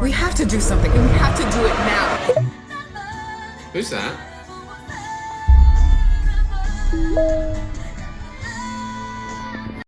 We have to do something, and we have to do it now. Who's that?